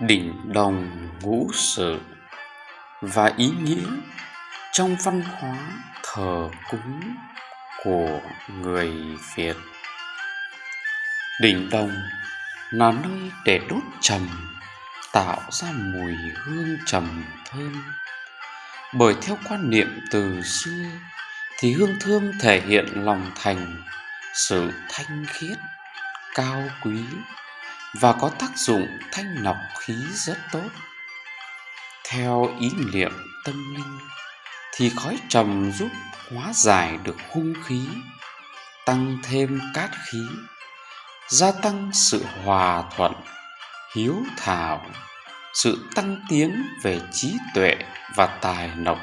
đỉnh đồng ngũ sự và ý nghĩa trong văn hóa thờ cúng của người Việt. Đỉnh đồng là nơi để đốt trầm tạo ra mùi hương trầm thơm. Bởi theo quan niệm từ xưa thì hương thơm thể hiện lòng thành, sự thanh khiết, cao quý và có tác dụng thanh lọc khí rất tốt. Theo ý niệm tâm linh thì khói trầm giúp hóa giải được hung khí, tăng thêm cát khí, gia tăng sự hòa thuận, hiếu thảo, sự tăng tiến về trí tuệ và tài lộc.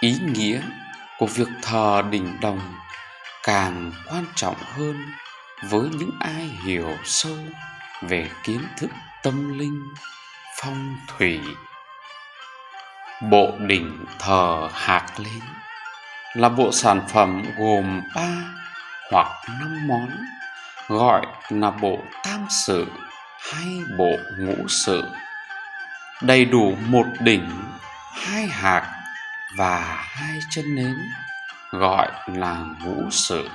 Ý nghĩa của việc thờ đỉnh đồng càng quan trọng hơn với những ai hiểu sâu về kiến thức tâm linh, phong thủy, bộ đỉnh thờ hạc lên là bộ sản phẩm gồm ba hoặc năm món, gọi là bộ tam sự hay bộ ngũ sự. Đầy đủ một đỉnh, hai hạc và hai chân nến, gọi là ngũ sự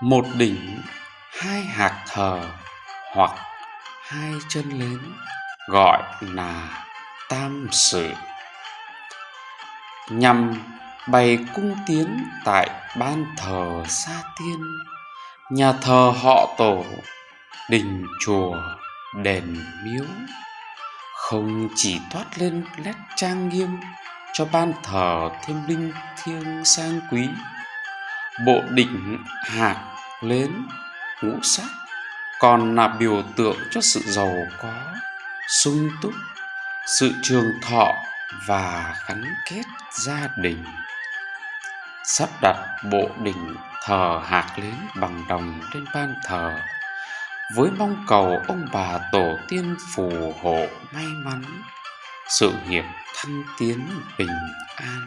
một đỉnh, hai hạt thờ hoặc hai chân lớn gọi là tam sự. Nhằm bày cung tiến tại ban thờ sa tiên, nhà thờ họ tổ, đình chùa, đền miếu, không chỉ toát lên nét trang nghiêm cho ban thờ thêm linh thiêng sang quý bộ đỉnh hạt lớn ngũ sắc, còn là biểu tượng cho sự giàu có, sung túc, sự trường thọ và gắn kết gia đình. Sắp đặt bộ đỉnh thờ hạt lớn bằng đồng trên ban thờ, với mong cầu ông bà tổ tiên phù hộ may mắn, sự nghiệp thăng tiến bình an.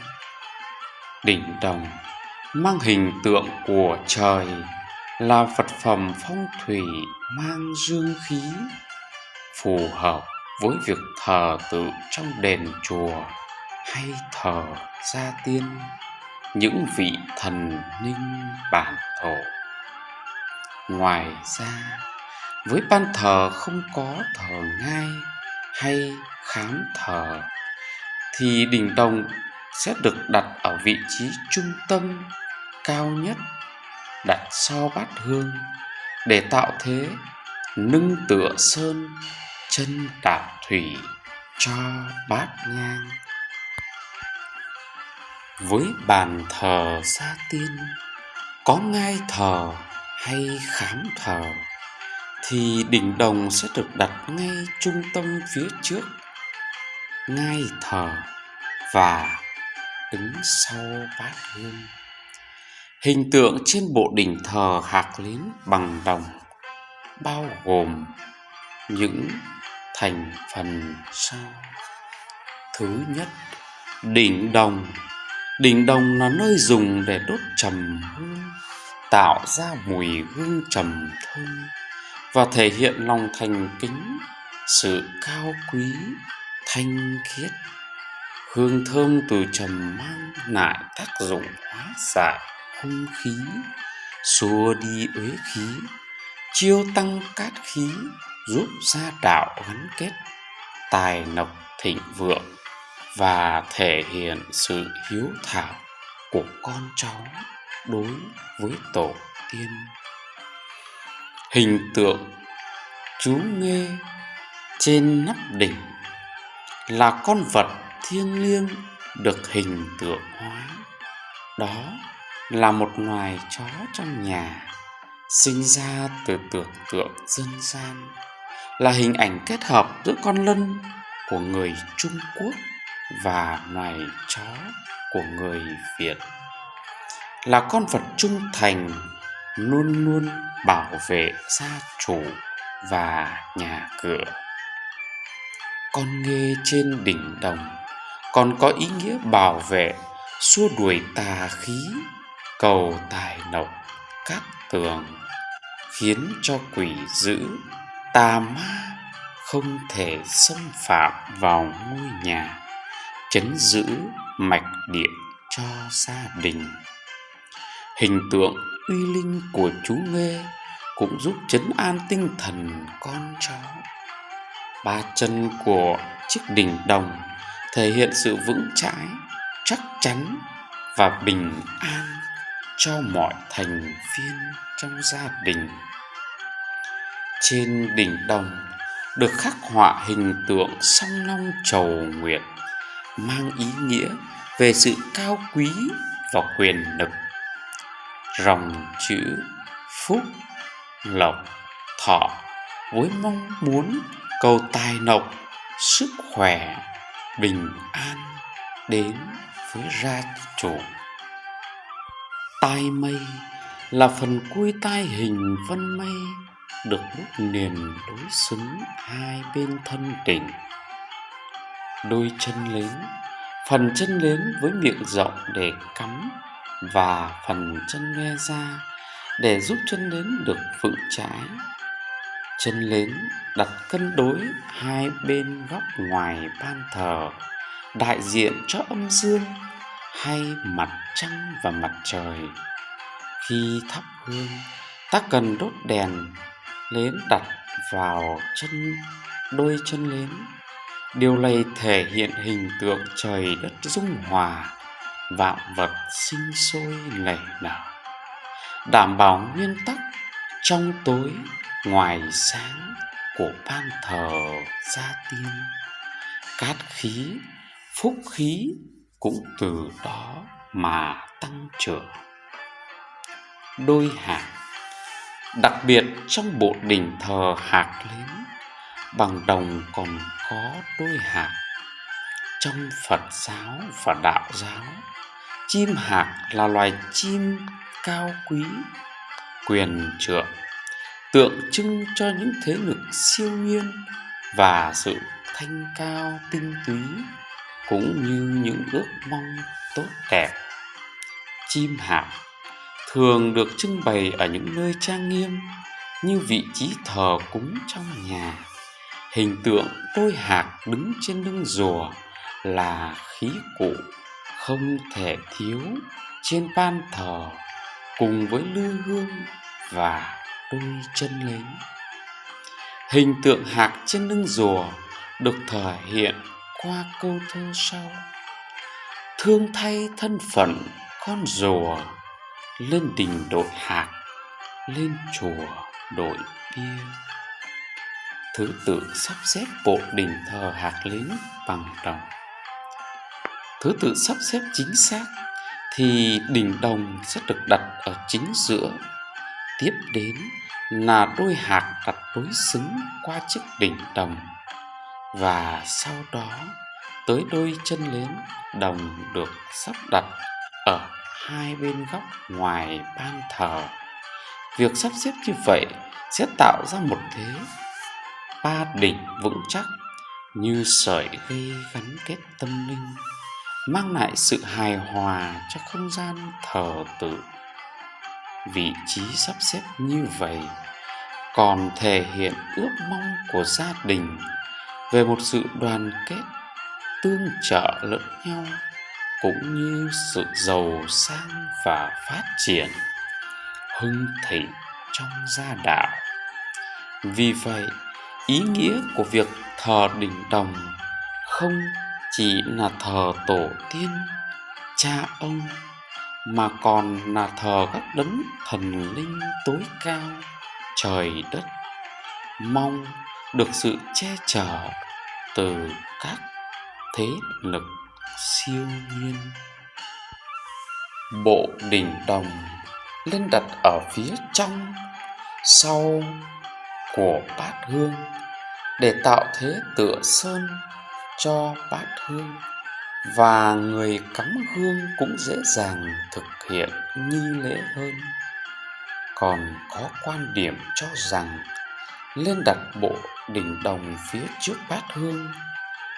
Đỉnh đồng mang hình tượng của trời, là vật phẩm phong thủy mang dương khí, phù hợp với việc thờ tự trong đền chùa hay thờ gia tiên, những vị thần linh bản thổ. Ngoài ra, với ban thờ không có thờ ngai hay khám thờ, thì đỉnh đồng sẽ được đặt ở vị trí trung tâm cao nhất, đặt sau bát hương, để tạo thế nâng tựa sơn chân đạp thủy cho bát nhang. Với bàn thờ gia tiên, có ngai thờ hay khám thờ, thì đỉnh đồng sẽ được đặt ngay trung tâm phía trước. Ngai thờ và đứng sau bát hương. Hình tượng trên bộ đỉnh thờ hạc lín bằng đồng, bao gồm những thành phần sau. Thứ nhất, đỉnh đồng. Đỉnh đồng là nơi dùng để đốt trầm hương, tạo ra mùi hương trầm thơm và thể hiện lòng thành kính, sự cao quý, thanh khiết hương thơm từ trầm mang lại tác dụng hóa giải hung khí, xua đi uế khí, chiêu tăng cát khí, giúp gia đạo gắn kết, tài lộc thịnh vượng và thể hiện sự hiếu thảo của con cháu đối với tổ tiên. Hình tượng chú nghe trên nắp đỉnh là con vật thiêng liêng được hình tượng hóa. Đó là một loài chó trong nhà, sinh ra từ tưởng tượng dân gian, là hình ảnh kết hợp giữa con lân của người trung quốc và loài chó của người việt. Là con vật trung thành, luôn luôn bảo vệ gia chủ và nhà cửa. Con nghe trên đỉnh đồng còn có ý nghĩa bảo vệ, xua đuổi tà khí, cầu tài lộc các tường, khiến cho quỷ dữ, tà ma không thể xâm phạm vào ngôi nhà, chấn giữ mạch điện cho gia đình. Hình tượng uy linh của chú Nghê cũng giúp chấn an tinh thần con cháu ba chân của chiếc đỉnh đồng thể hiện sự vững chãi, chắc chắn và bình an cho mọi thành viên trong gia đình. Trên đỉnh đồng được khắc họa hình tượng song long trầu nguyệt, mang ý nghĩa về sự cao quý và quyền lực. Ròng chữ phúc lộc thọ với mong muốn cầu tài lộc sức khỏe bình an đến với gia chủ. Tai mây là phần cuối tai hình vân mây được đúc liền đối xứng hai bên thân đỉnh đôi chân lớn phần chân lớn với miệng rộng để cắm và phần chân nghe ra để giúp chân lớn được vững chãi chân lớn đặt cân đối, hai bên góc ngoài ban thờ, đại diện cho âm dương, hay mặt trăng và mặt trời. Khi thắp hương, ta cần đốt đèn nến đặt vào chân, đôi chân nến điều này thể hiện hình tượng trời đất dung hòa, vạn vật sinh sôi nảy nở. Đảm bảo nguyên tắc trong tối ngoài sáng của ban thờ gia tiên, cát khí, phúc khí cũng từ đó mà tăng trưởng đôi hạt, đặc biệt trong bộ đỉnh thờ hạt lớn, bằng đồng còn có đôi hạt. Trong phật giáo và đạo giáo, chim hạc là loài chim cao quý, quyền trượng tượng trưng cho những thế lực siêu nhiên và sự thanh cao tinh túy, cũng như những ước mong tốt đẹp. Chim hạc thường được trưng bày ở những nơi trang nghiêm như vị trí thờ cúng trong nhà. Hình tượng đôi hạc đứng trên lưng rùa là khí cụ không thể thiếu trên ban thờ cùng với lư hương và đôi chân lính. Hình tượng hạc trên lưng rùa được thể hiện qua câu thơ sau. Thương thay thân phận con rùa, lên đình đội hạc, lên chùa đội bia. Thứ tự sắp xếp bộ đình thờ hạc lính bằng đồng. Thứ tự sắp xếp chính xác thì đình đồng sẽ được đặt ở chính giữa tiếp đến là đôi hạt đặt đối xứng qua chiếc đỉnh đồng. Và sau đó, tới đôi chân lớn đồng được sắp đặt ở hai bên góc ngoài ban thờ. Việc sắp xếp như vậy sẽ tạo ra một thế ba đỉnh vững chắc như sợi dây gắn kết tâm linh, mang lại sự hài hòa cho không gian thờ tự vị trí sắp xếp như vậy còn thể hiện ước mong của gia đình về một sự đoàn kết, tương trợ lẫn nhau, cũng như sự giàu sang và phát triển, hưng thịnh trong gia đạo. Vì vậy, ý nghĩa của việc thờ đỉnh đồng không chỉ là thờ tổ tiên, cha ông mà còn là thờ các đấng thần linh tối cao, trời đất, mong được sự che chở từ các thế lực siêu nhiên. Bộ đỉnh đồng lên đặt ở phía trong sau của bát hương để tạo thế tựa sơn cho bát hương và người cắm hương cũng dễ dàng thực hiện nghi lễ hơn. Còn có quan điểm cho rằng lên đặt bộ đỉnh đồng phía trước bát hương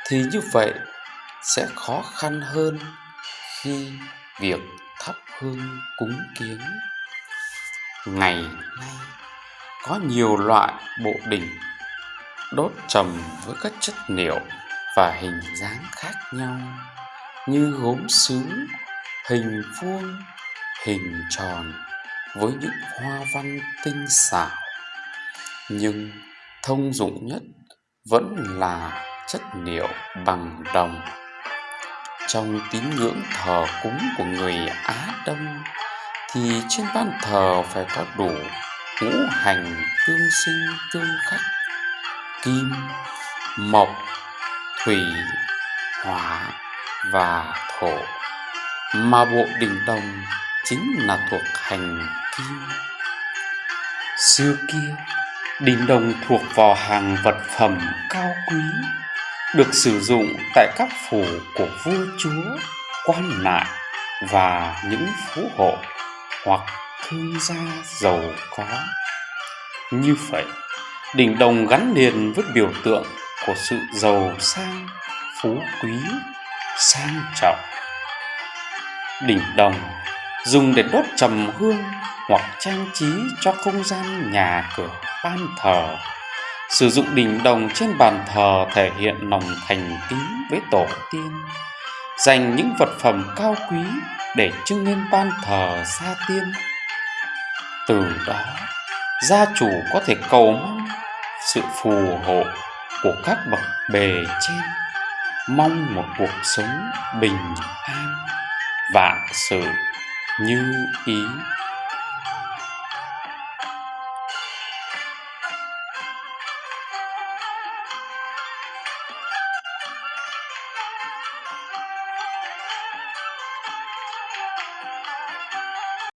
thì như vậy sẽ khó khăn hơn khi việc thắp hương cúng kiến. Ngày nay có nhiều loại bộ đỉnh đốt trầm với các chất liệu và hình dáng khác nhau, như gốm sứ, hình vuông, hình tròn với những hoa văn tinh xảo. Nhưng thông dụng nhất vẫn là chất liệu bằng đồng. Trong tín ngưỡng thờ cúng của người á đông thì trên ban thờ phải có đủ ngũ hành tương sinh tương khắc, kim, mộc thủy, hỏa và thổ. Mà bộ đình đồng chính là thuộc hành kim. Xưa kia đình đồng thuộc vào hàng vật phẩm cao quý, được sử dụng tại các phủ của vua chúa, quan lại và những phú hộ hoặc thương gia giàu có. Như vậy đình đồng gắn liền với biểu tượng của sự giàu sang, phú quý, sang trọng. Đỉnh đồng dùng để đốt trầm hương hoặc trang trí cho không gian nhà cửa ban thờ. Sử dụng đỉnh đồng trên bàn thờ thể hiện lòng thành kính với tổ tiên. Dành những vật phẩm cao quý để trưng lên ban thờ gia tiên. Từ đó, gia chủ có thể cầu mong sự phù hộ của các bậc bề trên. Mong một cuộc sống bình an. Vạn sự như ý.